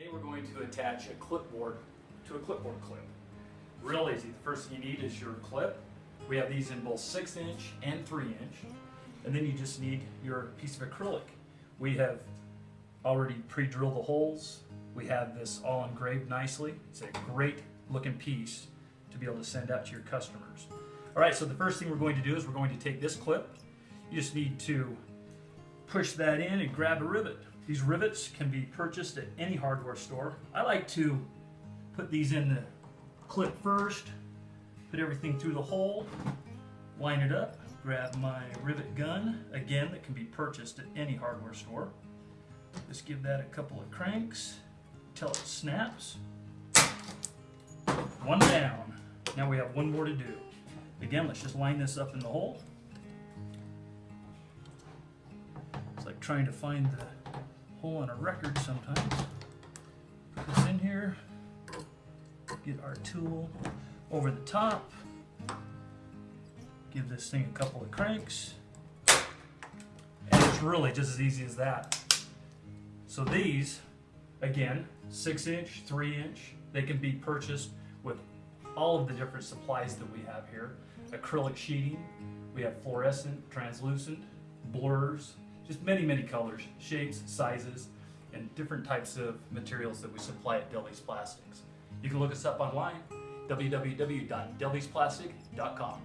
Today we're going to attach a clipboard to a clipboard clip. Real easy. The first thing you need is your clip. We have these in both 6 inch and 3 inch. And then you just need your piece of acrylic. We have already pre-drilled the holes. We have this all engraved nicely. It's a great looking piece to be able to send out to your customers. All right, so the first thing we're going to do is we're going to take this clip. You just need to push that in and grab a rivet. These rivets can be purchased at any hardware store. I like to put these in the clip first, put everything through the hole, line it up, grab my rivet gun, again that can be purchased at any hardware store. Just give that a couple of cranks until it snaps. One down. Now we have one more to do. Again, let's just line this up in the hole. It's like trying to find the hole in a record sometimes. Put this in here, get our tool over the top, give this thing a couple of cranks, and it's really just as easy as that. So these, again, six inch, three inch, they can be purchased with all of the different supplies that we have here. Acrylic sheeting, we have fluorescent, translucent, blurs, just many, many colors, shapes, sizes, and different types of materials that we supply at Delvie's Plastics. You can look us up online, www.delviesplastic.com.